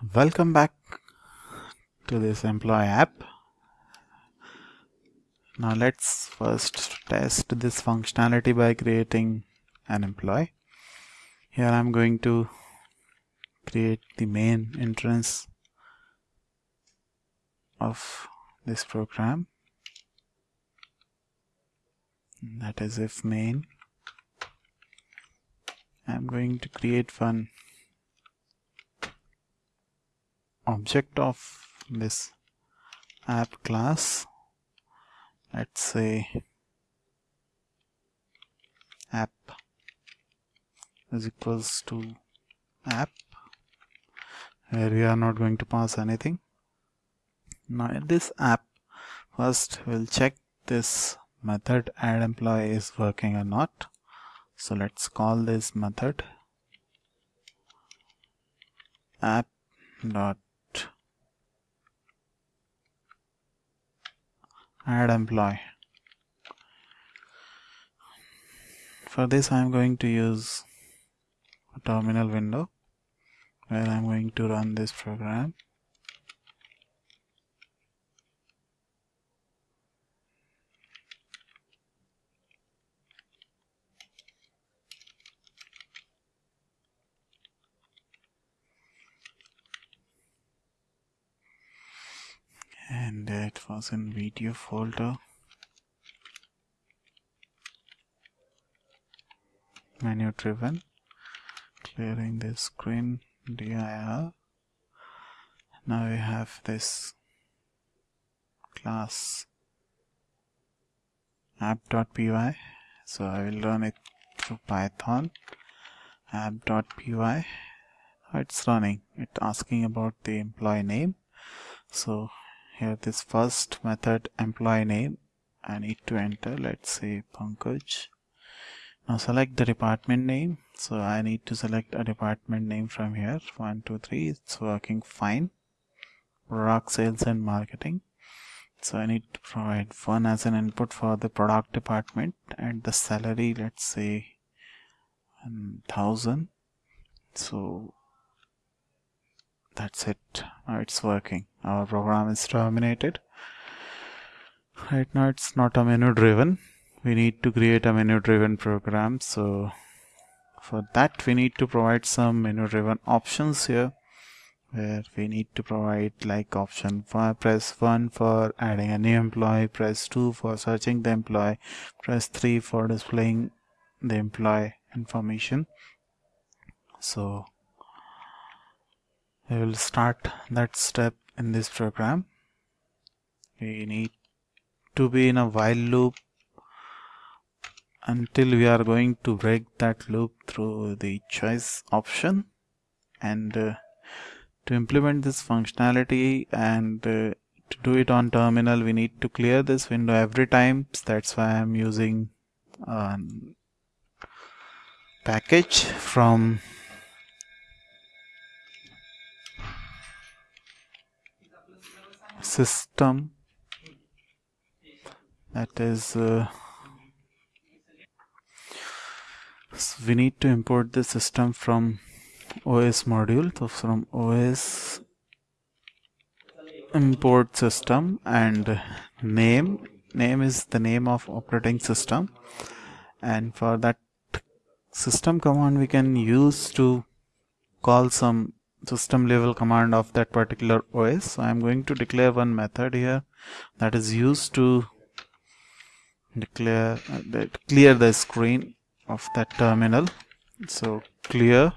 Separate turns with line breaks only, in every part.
Welcome back to this employee app. Now let's first test this functionality by creating an employee. Here I'm going to create the main entrance of this program. That is if main. I'm going to create one object of this app class let's say app is equals to app where we are not going to pass anything. Now in this app first we'll check this method add employee is working or not. So let's call this method app dot add employee. For this I'm going to use a terminal window where I'm going to run this program and that was in video folder. Menu driven. Clearing the screen dir now we have this class app.py so I will run it through python. App.py it's running? It's asking about the employee name. So here this first method employee name I need to enter let's say Pankaj. Now select the department name. So I need to select a department name from here. One two three. It's working fine. Product sales and marketing. So I need to provide one as an input for the product department and the salary let's say 1000 so that's it now it's working. Our program is terminated. Right now it's not a menu driven we need to create a menu driven program. So for that we need to provide some menu driven options here where we need to provide like option press 1 for adding a new employee press 2 for searching the employee press 3 for displaying the employee information. So we will start that step in this program. We need to be in a while loop until we are going to break that loop through the choice option. And uh, to implement this functionality and uh, to do it on terminal we need to clear this window every time. That's why I'm using a package from system that is uh, so we need to import the system from OS module so from OS import system and name name is the name of operating system. And for that system command we can use to call some system level command of that particular OS. So I'm going to declare one method here that is used to declare uh, that clear the screen of that terminal. So clear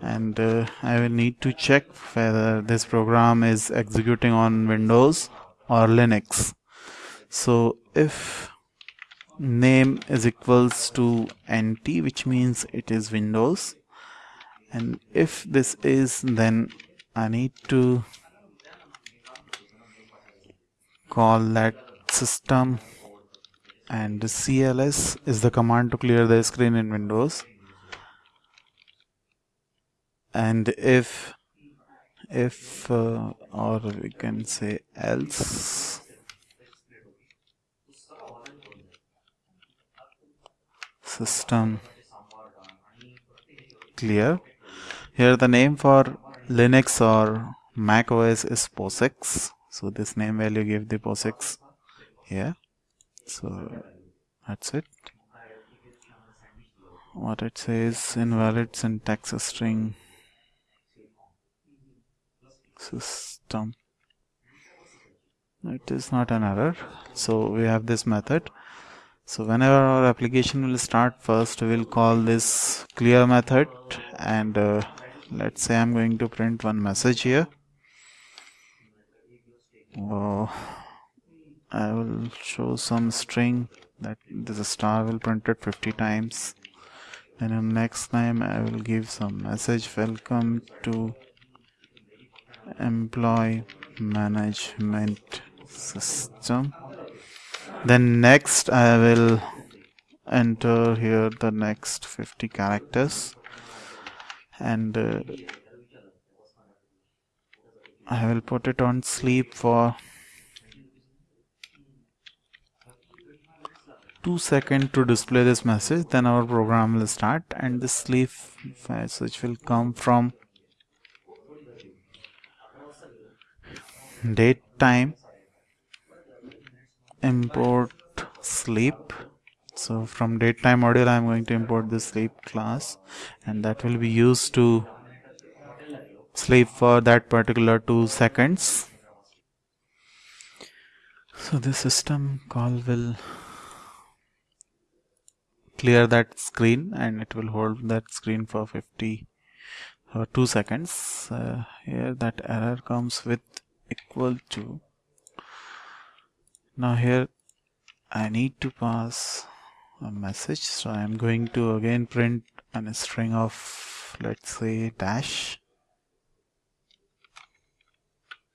and uh, I will need to check whether this program is executing on Windows or Linux. So if name is equals to NT which means it is Windows and if this is then I need to call that system. And cls is the command to clear the screen in Windows. And if if uh, or we can say else. System clear here the name for Linux or Mac OS is POSIX so this name value give the POSIX here. So that's it. What it says invalid syntax string system. It is not an error. So we have this method. So whenever our application will start first we will call this clear method and uh, let's say I'm going to print one message here. Oh, I will show some string that this star will print it 50 times. And next time I will give some message. Welcome to employee management system. Then next I will enter here the next 50 characters and uh, I will put it on sleep for 2 seconds to display this message then our program will start and the sleep message will come from date time import sleep so from datetime module I'm going to import the sleep class and that will be used to sleep for that particular two seconds. So the system call will clear that screen and it will hold that screen for 50 or 2 seconds. Uh, here that error comes with equal to now here I need to pass a message. So I'm going to again print a string of let's say dash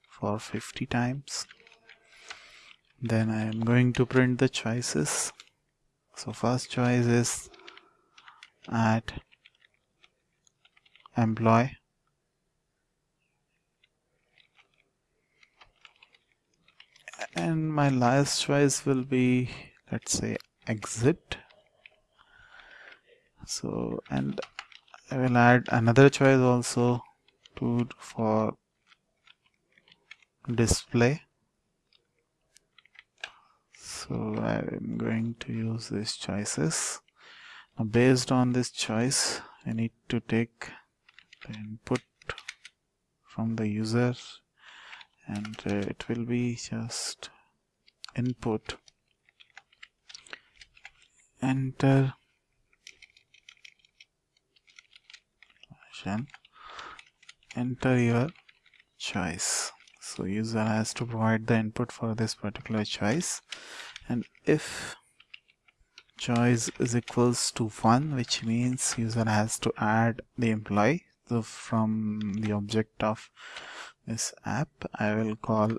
for 50 times. Then I am going to print the choices. So first choice is add employee. And my last choice will be let's say exit. So and I will add another choice also to for display. So I'm going to use these choices. Now based on this choice I need to take the input from the user and uh, it will be just input Uh, enter enter your choice. So user has to provide the input for this particular choice. And if choice is equals to 1 which means user has to add the employee. So from the object of this app I will call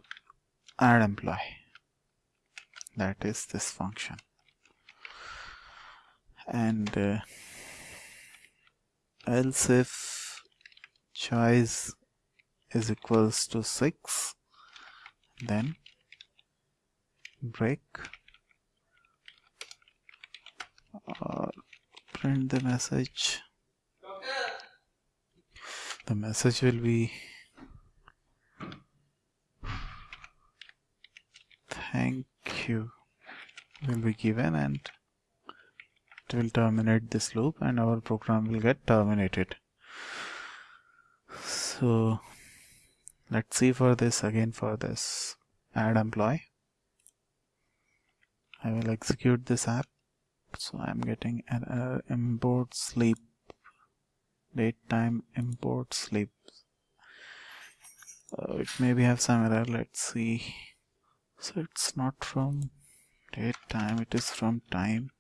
add employee. That is this function and uh, else if choice is equals to 6 then break. Or print the message. The message will be thank you will be given and will terminate this loop and our program will get terminated. So let's see for this again for this add employee. I will execute this app. So I'm getting an error import sleep date time import sleep. Uh, it maybe have some error let's see. So it's not from date time it is from time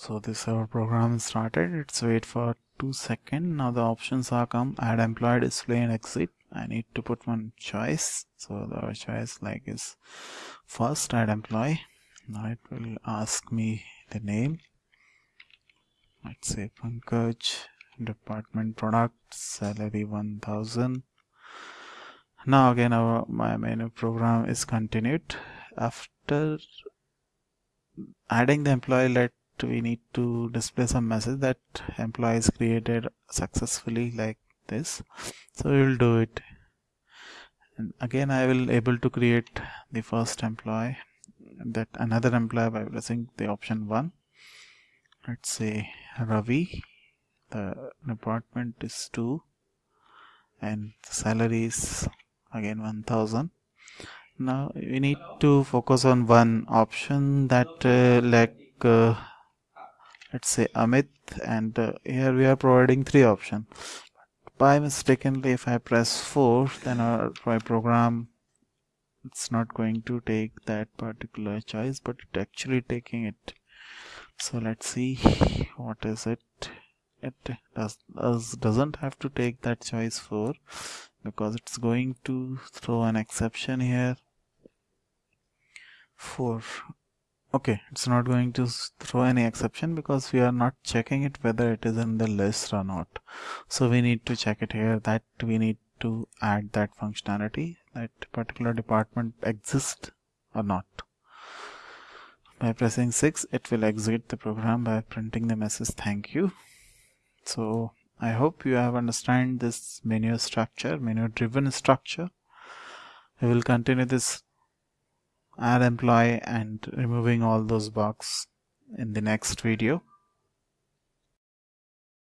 so this our program started. It's wait for two second now the options are come. Add employee display and exit. I need to put one choice. So the choice like is first add employee. Now it will ask me the name. Let's say Pankaj department product salary 1000 now again our my menu program is continued. After adding the employee let we need to display some message that employee is created successfully like this. So we will do it. And again I will able to create the first employee. That another employee by pressing the option 1 let's say Ravi. The department is 2 and salary is again 1000 now we need to focus on one option that uh, like uh, let's say Amit and uh, here we are providing three options. By mistakenly if I press 4 then our my program it's not going to take that particular choice but it actually taking it. So let's see what is it. It does, does doesn't have to take that choice 4 because it's going to throw an exception here. 4 okay it's not going to throw any exception because we are not checking it whether it is in the list or not. So we need to check it here that we need to add that functionality that particular department exists or not. By pressing 6 it will exit the program. By printing the message thank you. So I hope you have understand this menu structure menu driven structure. We will continue this add employee and removing all those bugs in the next video